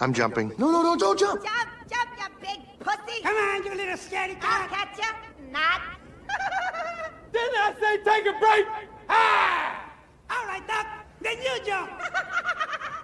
I'm jumping. No, no, no, don't jump. Jump, jump, you big pussy. Come on, you little scaredy cat! I'll catch you. Not. Didn't I say take a break? Ah! All right, Doc. Then you jump.